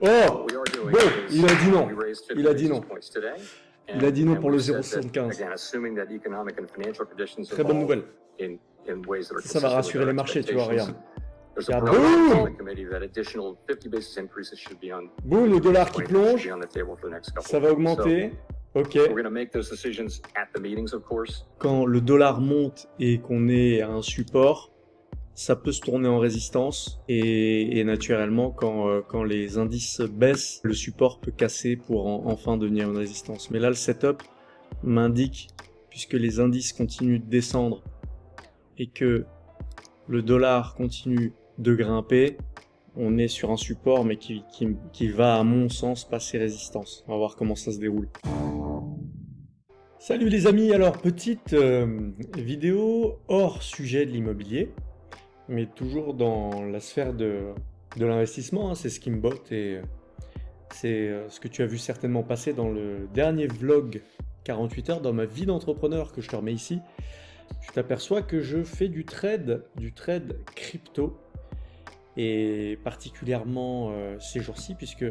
Oh Bon, il a dit non. Il a dit non. Il a dit non pour le 0,75. Très bonne nouvelle. Ça, va rassurer les marchés, tu vois, regarde. boum Boum, le dollar qui plonge. Ça va augmenter. Ok. Quand le dollar monte et qu'on est à un support, ça peut se tourner en résistance et, naturellement quand, euh, quand les indices baissent, le support peut casser pour enfin devenir une résistance. Mais là le setup m'indique, puisque les indices continuent de descendre et que le dollar continue de grimper, on est sur un support mais qui, qui, qui va à mon sens passer résistance. On va voir comment ça se déroule. Salut les amis, alors petite euh, vidéo hors sujet de l'immobilier mais toujours dans la sphère de, de l'investissement, hein, c'est ce qui me botte et c'est euh, ce que tu as vu certainement passer dans le dernier vlog 48 heures dans ma vie d'entrepreneur que je te remets ici. Tu t'aperçois que je fais du trade, du trade crypto et particulièrement euh, ces jours-ci puisque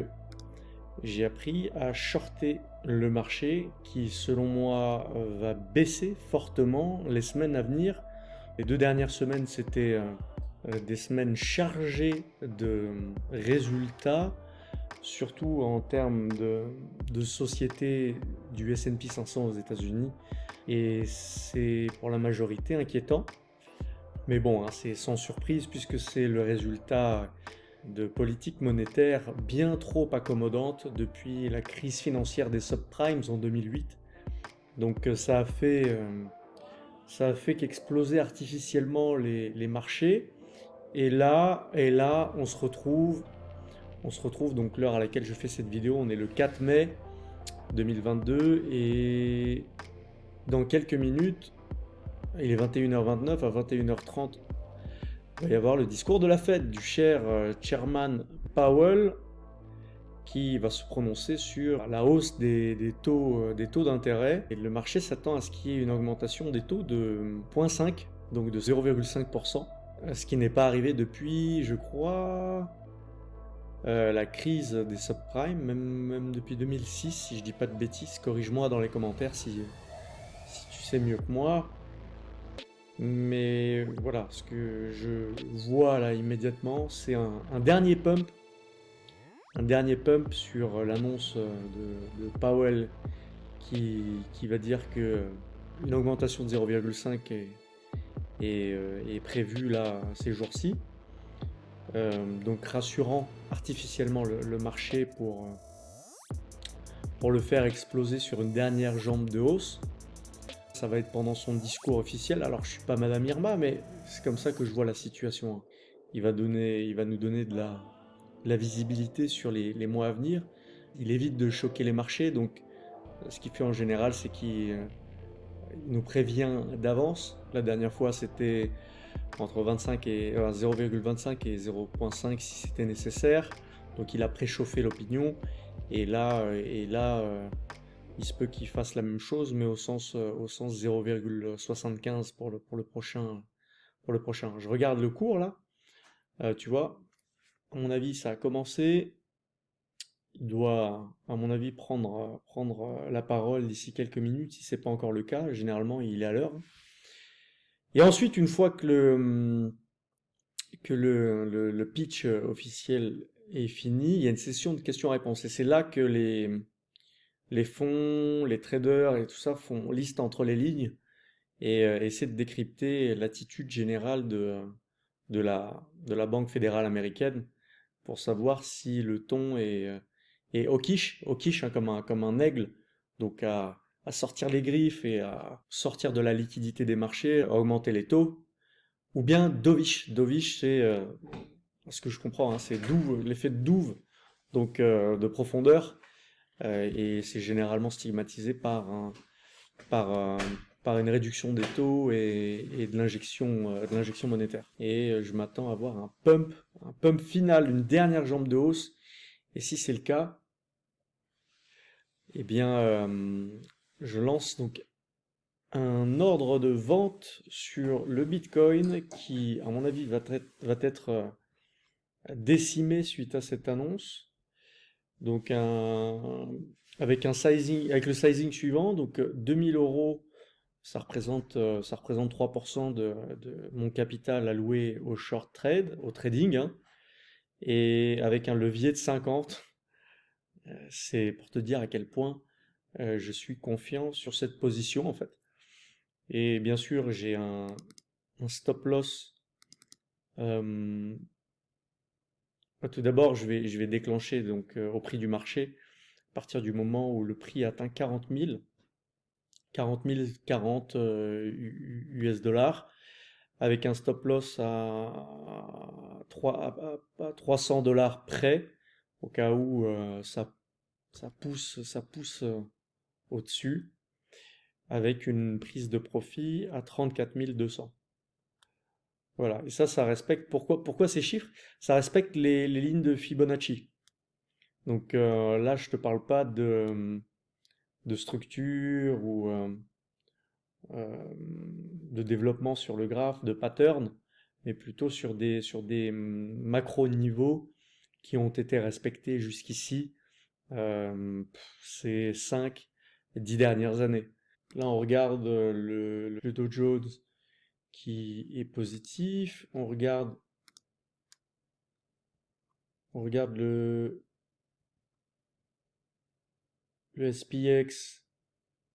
j'ai appris à shorter le marché qui selon moi va baisser fortement les semaines à venir les deux dernières semaines, c'était euh, euh, des semaines chargées de résultats, surtout en termes de, de société du S&P 500 aux États-Unis. Et c'est pour la majorité inquiétant. Mais bon, hein, c'est sans surprise puisque c'est le résultat de politiques monétaires bien trop accommodantes depuis la crise financière des subprimes en 2008. Donc euh, ça a fait ça a fait qu'exploser artificiellement les, marchés. Et là, et là, on se retrouve, on se retrouve donc l'heure à laquelle je fais cette vidéo, on est le 4 mai 2022 et dans quelques minutes, il est 21h29 à 21h30, il va y avoir le discours de la fête du cher euh, chairman Powell qui va se prononcer sur la hausse des, taux euh, des taux d'intérêt. Et le marché s'attend à ce qu'il y ait une augmentation des taux de 0,5, donc de 0,5%, ce qui n'est pas arrivé depuis, je crois, euh, la crise des subprimes, même, depuis 2006, si je dis pas de bêtises, corrige-moi dans les commentaires si, si tu sais mieux que moi. Mais voilà, ce que je vois là immédiatement, c'est un dernier pump un dernier pump sur l'annonce de, Powell qui, va dire que une augmentation de 0,5 euh, est, prévue là ces jours-ci. Euh, donc rassurant artificiellement le, marché pour, pour le faire exploser sur une dernière jambe de hausse. Ça va être pendant son discours officiel. Alors je suis pas Madame Irma, mais c'est comme ça que je vois la situation. Il va, donner, il va nous donner de la, la visibilité sur les, mois à venir. Il évite de choquer les marchés, donc ce qu'il fait en général, c'est qu'il euh, nous prévient d'avance. La dernière fois, c'était entre 25 et 0,25 euh, et 0,5 si c'était nécessaire. Donc il a préchauffé l'opinion. Et là, euh, et là il se peut qu'il fasse la même chose, mais au sens, au sens 0,75 pour le, pour, le prochain, pour le prochain. Je regarde le cours là. tu vois, à mon avis, ça a commencé. Il doit, à mon avis, prendre, prendre la parole d'ici quelques minutes, si ce n'est pas encore le cas. Généralement, il est à l'heure. Et ensuite, une fois que le, pitch officiel est fini, il y a une session de questions-réponses. Et c'est là que les, fonds, les traders et tout ça font liste entre les lignes et euh, essaient de décrypter l'attitude générale de la Banque fédérale américaine pour savoir si le ton est, euh, est hawkish, hein, comme, un, comme un aigle, donc à, sortir les griffes et à sortir de la liquidité des marchés, à augmenter les taux, ou bien dovish. Dovish, c'est, euh, ce que je comprends, hein, c'est l'effet de douve, donc euh, de profondeur, et c'est généralement stigmatisé par, un, par, par une réduction des taux et, de l'injection de l'injection monétaire. Et je m'attends à voir un pump un pump final, une dernière jambe de hausse. Et si c'est le cas, eh bien, euh, je lance donc un ordre de vente sur le Bitcoin qui, à mon avis, va, va être euh, décimé suite à cette annonce. Donc avec un sizing, avec le sizing suivant, donc 2000 euros, ça représente, ça représente 3% de, mon capital alloué au short trade, au trading, hein. et avec un levier de 50, c'est pour te dire à quel point je suis confiant sur cette position en fait. Et bien sûr, j'ai un, stop loss. Euh, tout d'abord, je vais, je vais déclencher donc euh, au prix du marché à partir du moment où le prix atteint 40 000, 40 000, 40 US dollars, avec un stop loss à, 3, à, 300 dollars près, au cas où euh, ça, ça pousse, ça pousse au-dessus avec une prise de profit à 34 200. Voilà, et ça, ça respecte, pourquoi, pourquoi ces chiffres? Ça respecte les, lignes de Fibonacci. Donc euh, là, je te parle pas de, de structure ou de développement sur le graphe, de pattern, mais plutôt sur des, sur des macro-niveaux qui ont été respectés jusqu'ici ces 5, 10 dernières années. Là, on regarde le, le Dow Jones qui est positif. On regarde, on regarde le, le SPX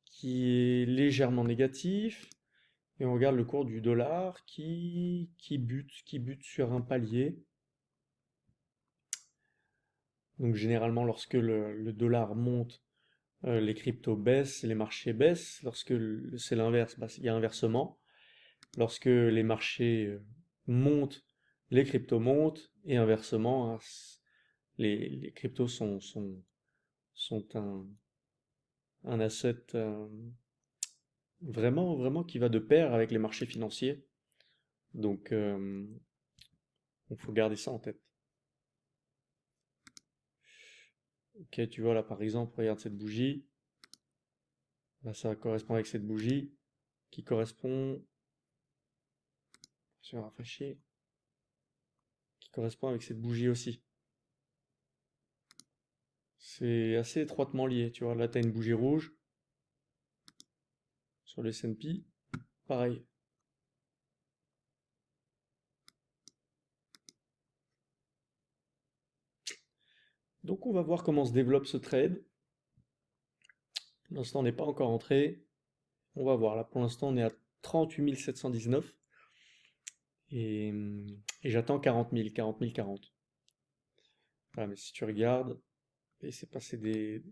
qui est légèrement négatif. Et on regarde le cours du dollar qui, bute, qui bute sur un palier. Donc généralement, lorsque le dollar monte, euh, les cryptos baissent, les marchés baissent. Lorsque c'est l'inverse, bah, il y a inversement. Lorsque les marchés euh, montent, les cryptos montent, et inversement, hein, les, cryptos sont, sont un, un asset euh, vraiment, vraiment qui va de pair avec les marchés financiers. Donc, il faut garder ça en tête. Ok, tu vois là par exemple, regarde cette bougie. Là, ça correspond avec cette bougie qui correspond sur rafraîchir qui correspond avec cette bougie aussi. C'est assez étroitement lié, tu vois. Là, tu as une bougie rouge. Sur le S&P, pareil. Donc on va voir comment se développe ce trade. Pour l'instant on n'est pas encore entré. On va voir, là pour l'instant on est à 38 719. Et, et j'attends 40 000, 40 000, 40. Voilà, mais si tu regardes, et c'est passé des,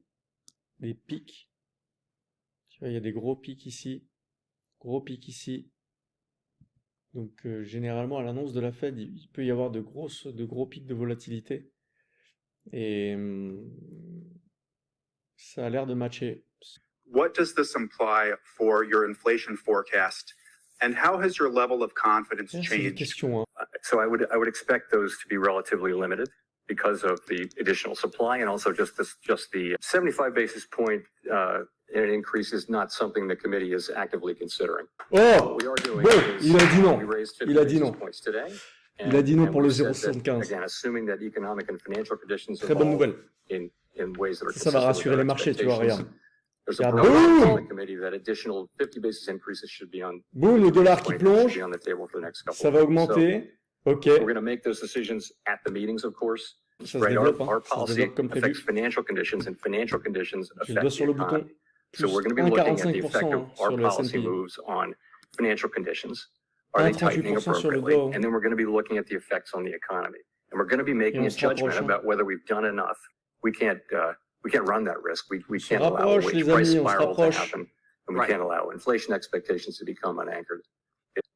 des pics. Tu vois, il y a des gros pics ici, gros pics ici. Donc euh, généralement à l'annonce de la Fed, il peut y avoir de, grosses, de gros pics de volatilité. Et ça a l'air de matcher. What does this imply for your inflation forecast? And how has your level of confidence changed? Question, hein. Uh, so I would I would expect those to be relatively limited because of the additional supply and also just this just the 75 basis point uh, increase is not something the committee is actively considering. Oh, we are doing bon, il a dit non. Il a dit non. Today, Il a dit non pour le 0,75. Très bonne nouvelle. Ça, va rassurer les marchés, tu vois, regarde. boum Boum, le dollar qui plonge. Ça va augmenter. Ok. Ça se développe, hein. ça the développe So we're going to be looking at the 1,45% hein, sur le S&P. Are they tightening appropriately? And then we're going to be looking at the effects on the economy. And we're going to be making a judgment about whether we've done enough. We can't, uh, we can't run that risk. We, we can't allow a wage price spiral to happen. And we right. can't allow inflation expectations to become unanchored of financial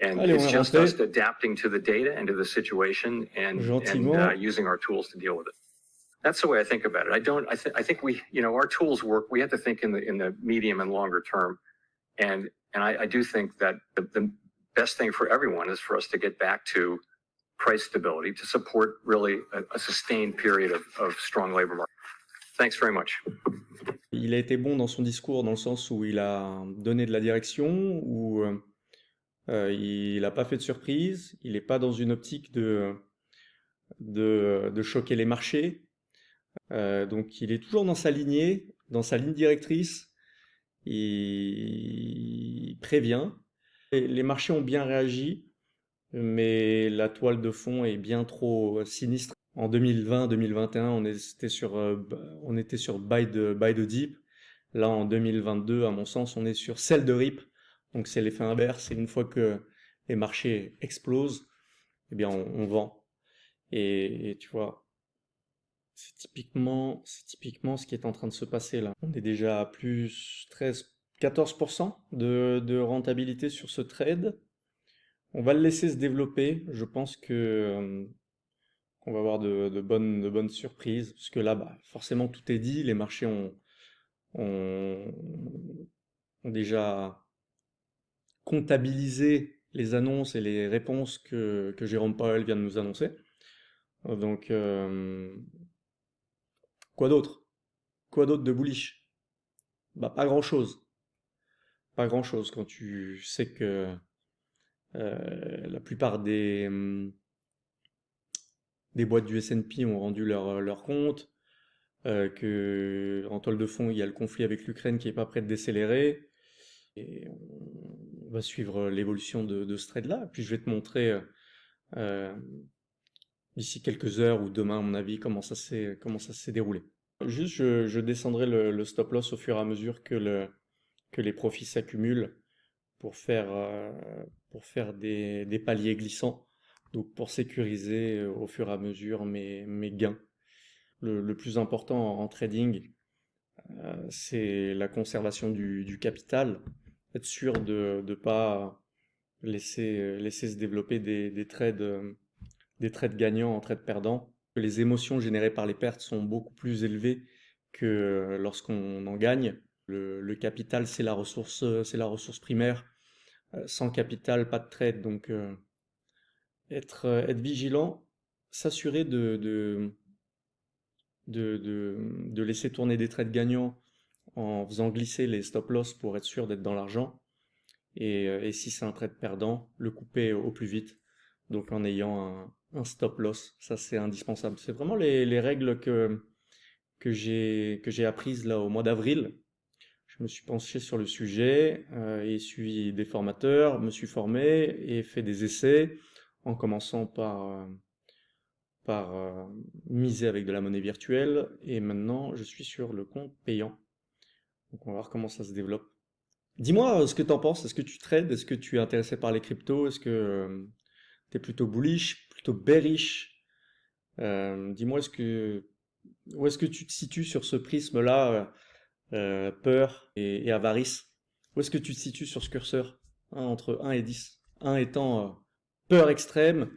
And it's just us adapting to the data and to the situation and, and uh, using our tools to deal with it. That's the way I think about it. I don't. I, th I think we, you know, our tools work. We have to think in the in the medium and longer term, and and I, I do think that the, the best thing for everyone is for us to get back to price stability to support really a, a sustained period of, of strong labor market. Thanks very much. Il a été bon dans son discours dans le sens où il a donné de la direction, où euh, il n'a pas fait de surprise, il n'est pas dans une optique de, de, choquer les marchés. Euh, donc il est toujours dans sa lignée, dans sa ligne directrice. Il, prévient. les marchés ont bien réagi, mais la toile de fond est bien trop sinistre. En 2020-2021, on était sur, euh, on était sur buy de deep. Là, en 2022, à mon sens, on est sur celle de rip. Donc c'est l'effet inverse. Et une fois que les marchés explosent, eh bien on, vend. Et, tu vois, c'est typiquement, c'est typiquement ce qui est en train de se passer là. On est déjà à plus 13, 14% de, rentabilité sur ce trade. On va le laisser se développer. Je pense que euh, qu'on va avoir de, bonnes, de bonnes surprises, parce que là, bah, forcément, tout est dit. Les marchés ont, ont, ont déjà comptabilisé les annonces et les réponses que, Jérôme Powell vient de nous annoncer. Donc, euh, quoi d'autre? Quoi d'autre de bullish? Bah, pas grand-chose. Pas grand-chose quand tu sais que euh, la plupart des, des boîtes du S&P ont rendu leur, compte, euh, que en toile de fond, il y a le conflit avec l'Ukraine qui est pas prêt de décélérer, et va suivre l'évolution de, ce trade-là. Puis je vais te montrer euh, d'ici quelques heures ou demain, à mon avis, comment ça s'est comment ça s'est déroulé. Juste, je, descendrai le, stop loss au fur et à mesure que le que les profits s'accumulent pour faire euh, pour faire des, paliers glissants donc pour sécuriser euh, au fur et à mesure mes, gains. Le, plus important en, trading, euh, c'est la conservation du, capital, être sûr de ne pas laisser, laisser se développer des, des, trades, des trades gagnants en trades perdants. Les émotions générées par les pertes sont beaucoup plus élevées que lorsqu'on en gagne. Le, capital, c'est la ressource, c'est la ressource primaire. Euh, sans capital, pas de trade, donc être, euh, être vigilant, s'assurer de, de, de, laisser tourner des trades gagnants en faisant glisser les stop loss pour être sûr d'être dans l'argent. Et, euh, si c'est un trade perdant, le couper au plus vite. Donc en ayant un, stop loss, ça c'est indispensable. C'est vraiment les, les, règles que, que j'ai apprises là au mois d'avril. Je me suis penché sur le sujet euh, et suivi des formateurs, me suis formé et fait des essais en commençant par, euh, par euh, miser avec de la monnaie virtuelle, et maintenant je suis sur le compte payant. Donc on va voir comment ça se développe. Dis-moi euh, ce que tu en penses, est-ce que tu trades, est-ce que tu es intéressé par les cryptos, est-ce que tu es plutôt bullish, plutôt bearish? Dis-moi est-ce que où est-ce que tu te situes sur ce prisme-là, peur et, avarice? Où est-ce que tu te situes sur ce curseur? Hein, entre 1 et 10 1 étant peur extrême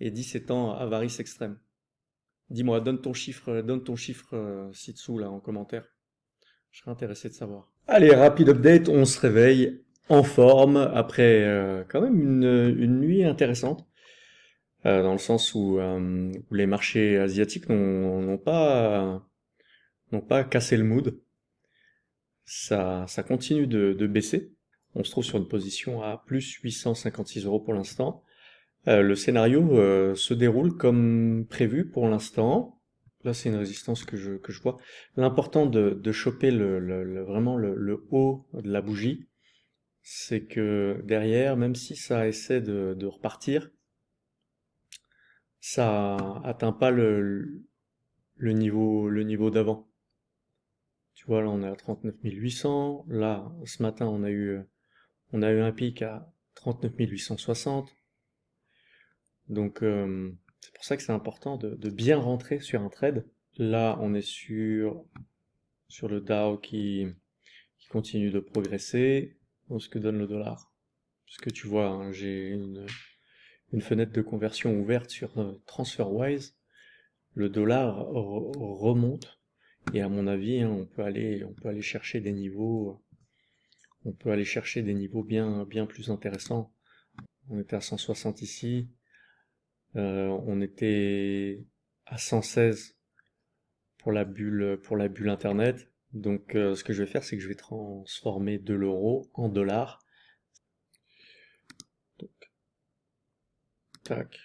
et 17 ans avarice extrême. Dis-moi, donne ton chiffre, donne ton chiffre euh, ci-dessous là en commentaire. Je serais intéressé de savoir. Allez, rapide update, on se réveille en forme après euh, quand même une, nuit intéressante. Euh, dans le sens où, les marchés asiatiques n'ont pas n'ont pas cassé le mood. Ça, ça continue de, de baisser. On se trouve sur une position à plus 856 euros pour l'instant. Euh, le scénario euh, se déroule comme prévu pour l'instant. Là, c'est une résistance que je, que je vois. L'important de, de choper le, vraiment le, le, haut de la bougie, c'est que derrière, même si ça essaie de, de repartir, ça atteint pas le, le niveau, le niveau d'avant. Tu vois, là, on est à 39 800. Là, ce matin, on a eu, on a eu un pic à 39 860. Donc euh, c'est pour ça que c'est important de, bien rentrer sur un trade. Là, on est sur, sur le DAO qui, continue de progresser. ce que donne le dollar. Ce que tu vois, hein, j'ai une, une, fenêtre de conversion ouverte sur euh, TransferWise. le dollar remonte. Et à mon avis, hein, on peut aller, on peut aller chercher des niveaux, on peut aller chercher des niveaux bien, bien plus intéressants. On était à 160 ici, euh, on était à 116 pour la bulle, pour la bulle internet. Donc, euh, ce que je vais faire, c'est que je vais transformer de l'euro en dollars. Tac.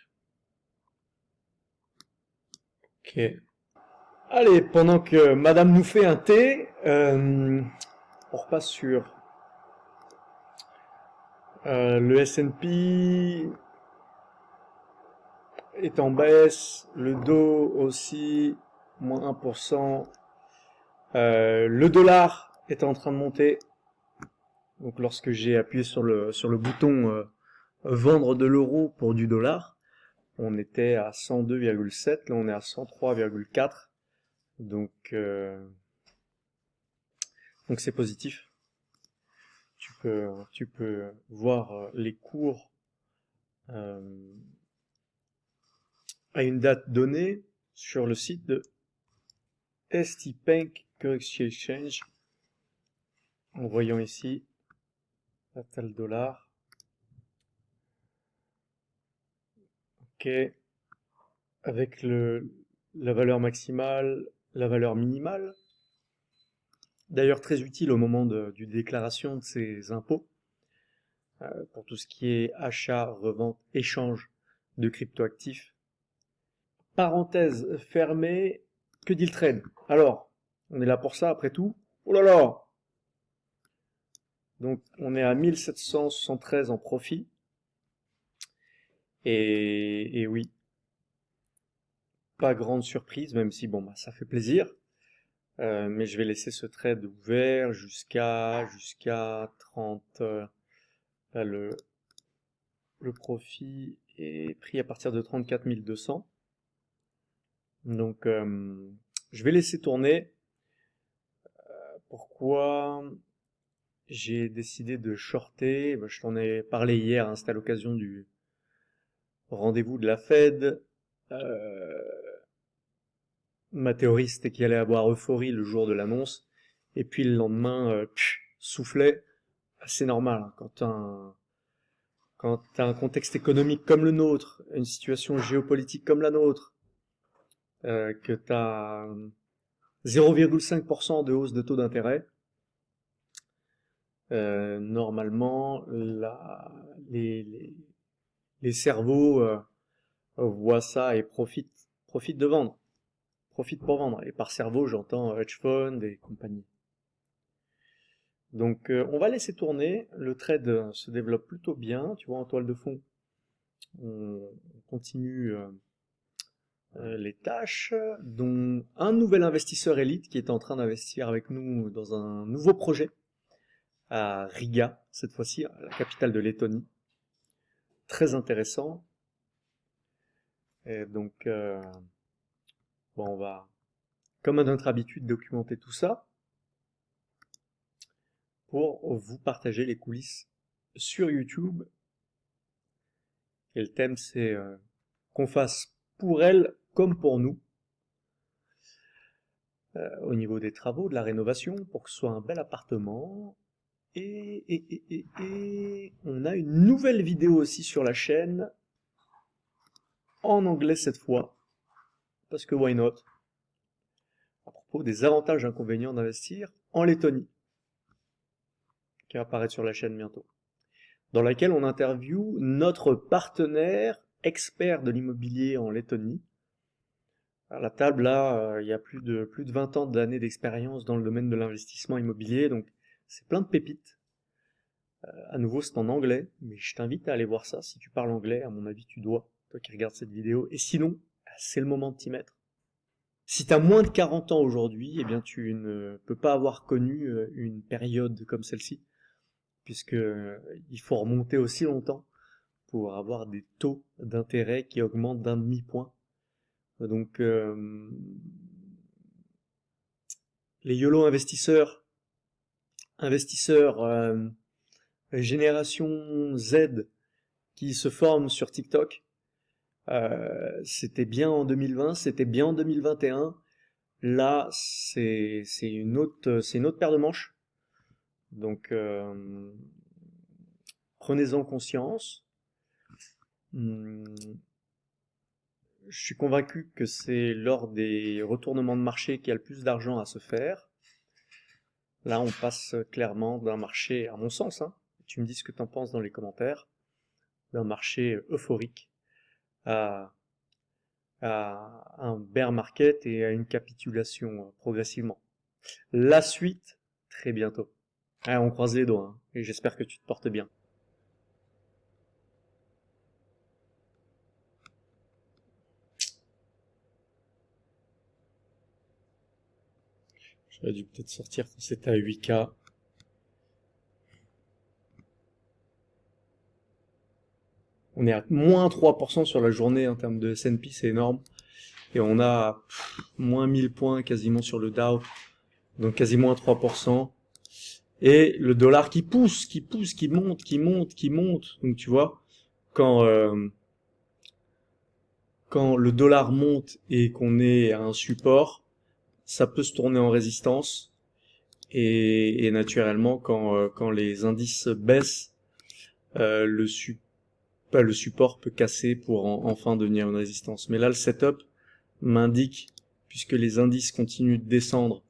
Ok. Allez, pendant que madame nous fait un thé, euh, on repasse sur le S&P est en baisse, le Dow aussi, moins 1%, euh, le dollar est en train de monter, donc lorsque j'ai appuyé sur le, sur le bouton vendre de l'euro pour du dollar, on était à 102,7, là on est à 103,4. Donc euh, donc c'est positif. Tu peux tu peux voir euh, les cours euh, à une date donnée sur le site de ST Bank Currency Exchange en voyant ici la tel dollar avec le, la valeur maximale, la valeur minimale. D'ailleurs très utile au moment de, du déclaration de ces impôts, euh, pour tout ce qui est achat, revente, échange de cryptoactifs. Parenthèse fermée, que dit le trade Alors, on est là pour ça après tout? Oh là là Donc on est à 1773 en profit. Et, oui, pas grande surprise, même si bon, bah, ça fait plaisir. Euh, mais je vais laisser ce trade ouvert jusqu'à jusqu'à 30. Euh, le, le profit est pris à partir de 34 200. Donc, euh, je vais laisser tourner. pourquoi j'ai décidé de shorter? Bah, Je t'en ai parlé hier, hein, c'était à l'occasion du, rendez-vous de la Fed. Euh, ma théorie, c'était qu'il allait avoir euphorie le jour de l'annonce, et puis le lendemain, euh, soufflait. C'est normal, hein, quand un, quand un contexte économique comme le nôtre, une situation géopolitique comme la nôtre, euh, que tu as 0,5% de hausse de taux d'intérêt, euh, normalement, les, cerveaux euh, voient ça et profitent, profitent de vendre, profitent pour vendre. Et par cerveau, j'entends hedge fund et compagnie. Donc on va laisser tourner, le trade se développe plutôt bien, tu vois en toile de fond, on continue les tâches, dont un nouvel investisseur élite qui est en train d'investir avec nous dans un nouveau projet à Riga, cette fois-ci, la capitale de Lettonie très intéressant. Et donc, euh, bon, on va, comme à notre habitude, documenter tout ça pour vous partager les coulisses sur YouTube. Et le thème, c'est euh, qu'on fasse pour elle comme pour nous, euh, au niveau des travaux, de la rénovation, pour que ce soit un bel appartement, et, on a une nouvelle vidéo aussi sur la chaîne, en anglais cette fois, parce que why not? À propos des avantages et inconvénients d'investir en Lettonie, qui va apparaître sur la chaîne bientôt, dans laquelle on interviewe notre partenaire expert de l'immobilier en Lettonie. À la table, là, euh, il y a plus de, plus de 20 ans d'années d'expérience dans le domaine de l'investissement immobilier, donc c'est plein de pépites. Euh, à nouveau, c'est en anglais, mais je t'invite à aller voir ça. Si tu parles anglais, à mon avis, tu dois, toi qui regardes cette vidéo. Et sinon, c'est le moment de t'y mettre. Si tu as moins de 40 ans aujourd'hui, eh bien, tu ne peux pas avoir connu euh, une période comme celle-ci, puisque euh, il faut remonter aussi longtemps avoir des taux d'intérêt qui augmentent d'un demi-point. Donc, les YOLO investisseurs investisseurs euh, génération Z qui se forment sur TikTok, c'était bien en 2020, c'était bien en 2021. Là, c'est une c'est une autre paire de manches. Donc, prenez-en conscience. Hmm. Je suis convaincu que c'est lors des retournements de marché qu'il y a le plus d'argent à se faire. Là, on passe clairement d'un marché, à mon sens, hein, tu me dis ce que tu en penses dans les commentaires, d'un marché euphorique à, un bear market et à une capitulation progressivement. La suite, très bientôt. on croise les doigts, hein, et j'espère que tu te portes bien. J'aurais dû peut-être sortir quand c'était à 8K. On est à moins 3% sur la journée en termes de S&P, c'est énorme. Et on a moins 1000 points quasiment sur le Dow, donc quasiment à 3%. Et le dollar qui pousse, qui pousse, qui monte, qui monte, qui monte. Donc tu vois, quand euh, quand le dollar monte et qu'on est à un support, ça peut se tourner en résistance. Et, naturellement, quand, euh, quand les indices baissent, euh, le, le support peut casser pour enfin devenir une résistance. Mais là, le setup m'indique, puisque les indices continuent de descendre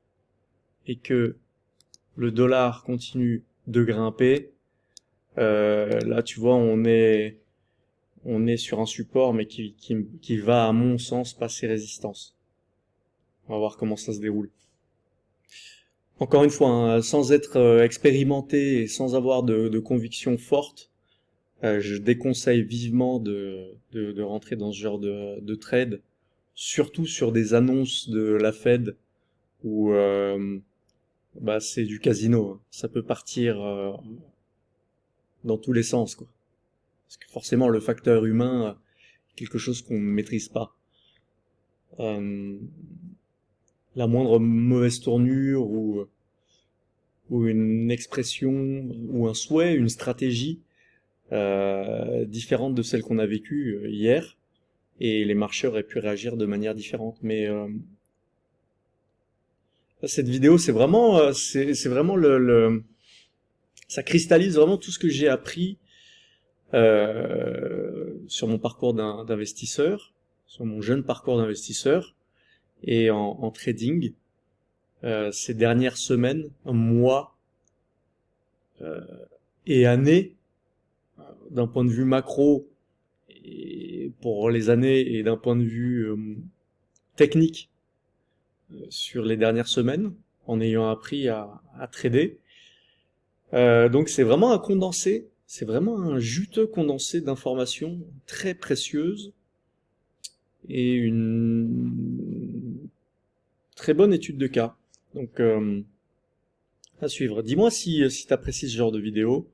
et que le dollar continue de grimper, euh, là tu vois on est on est sur un support mais qui, qui, qui va à mon sens passer résistance. On va voir comment ça se déroule. Encore une fois, hein, sans être euh, expérimenté et sans avoir de, conviction forte, euh, je déconseille vivement de, rentrer dans ce genre de, trade, surtout sur des annonces de la Fed où euh, bah, c'est du casino. Hein. Ça peut partir dans tous les sens. Quoi. Parce que forcément, le facteur humain, quelque chose qu'on ne maîtrise pas la moindre mauvaise tournure ou, ou une expression ou un souhait, une stratégie euh, différente de celle qu'on a vécue euh, hier, et les marchés auraient pu réagir de manière différente. Mais euh, cette vidéo, c'est vraiment, euh, c'est vraiment le, le, ça cristallise vraiment tout ce que j'ai appris euh, sur mon parcours d'investisseur, sur mon jeune parcours d'investisseur, et en, trading euh, ces dernières semaines, mois euh, et années, d'un point de vue macro, et pour les années et d'un point de vue euh, technique sur les dernières semaines, en ayant appris à, à trader. donc c'est vraiment un condensé, c'est vraiment un juteux condensé d'informations très précieuses et une très bonne étude de cas. Donc, euh, à suivre. Dis-moi si, si tu apprécies ce genre de vidéo.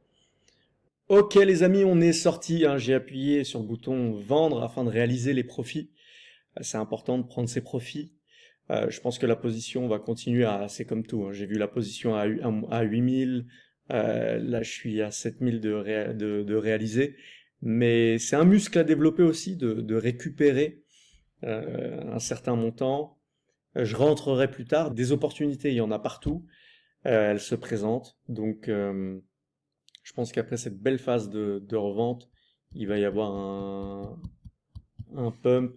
Ok les amis, on est sorti. Hein, J'ai appuyé sur le bouton vendre afin de réaliser les profits. Euh, c'est important de prendre ses profits. Euh, je pense que la position va continuer à, c'est comme tout. Hein. J'ai vu la position à, à 8000. Euh, là, je suis à 7000 de, de, de réaliser. Mais c'est un muscle à développer aussi de, récupérer euh, un certain montant. Euh, je rentrerai plus tard. Des opportunités, il y en a partout. Euh, elles se présentent. Donc, je pense qu'après cette belle phase de, revente, il va y avoir un, pump.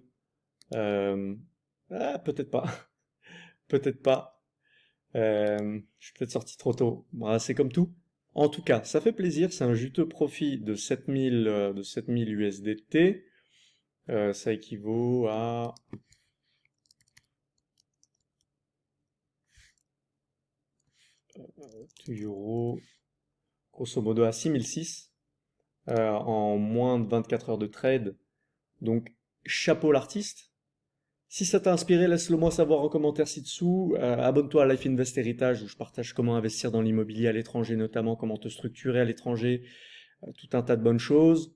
ah, peut-être pas. peut-être pas. je suis peut-être sorti trop tôt. c'est comme tout. En tout cas, ça fait plaisir. C'est un juteux profit de 7000 de 7000 USDT. Euh, ça équivaut à euros, grosso modo à 6006 euh, en moins de 24 heures de trade. Donc chapeau l'artiste. Si ça t'a inspiré, laisse-le moi savoir en commentaire ci-dessous. Abonne-toi à Life Invest Heritage où je partage comment investir dans l'immobilier à l'étranger, notamment comment te structurer à l'étranger, tout un tas de bonnes choses.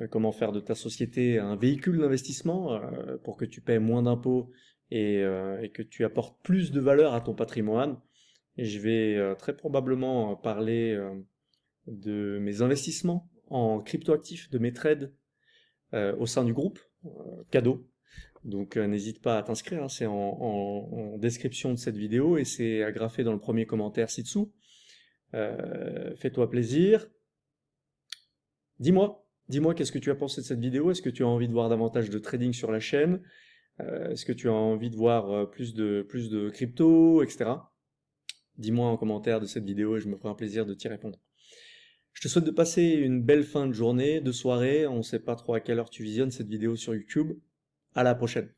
Euh, comment faire de ta société un véhicule d'investissement euh, pour que tu paies moins d'impôts euh, et, que tu apportes plus de valeur à ton patrimoine. Je vais très probablement parler de mes investissements en cryptoactifs, de mes trades au sein du groupe. cadeau. Donc n'hésite pas à t'inscrire, hein. c'est en, description de cette vidéo et c'est agrafé dans le premier commentaire ci-dessous. Fais-toi plaisir. Dis-moi, dis-moi qu'est-ce que tu as pensé de cette vidéo, est-ce que tu as envie de voir davantage de trading sur la chaîne, est-ce que tu as envie de voir plus de, plus de crypto, etc. Dis-moi en commentaire de cette vidéo et je me ferai un plaisir de t'y répondre. Je te souhaite de passer une belle fin de journée, de soirée. On ne sait pas trop à quelle heure tu visionnes cette vidéo sur YouTube. À la prochaine.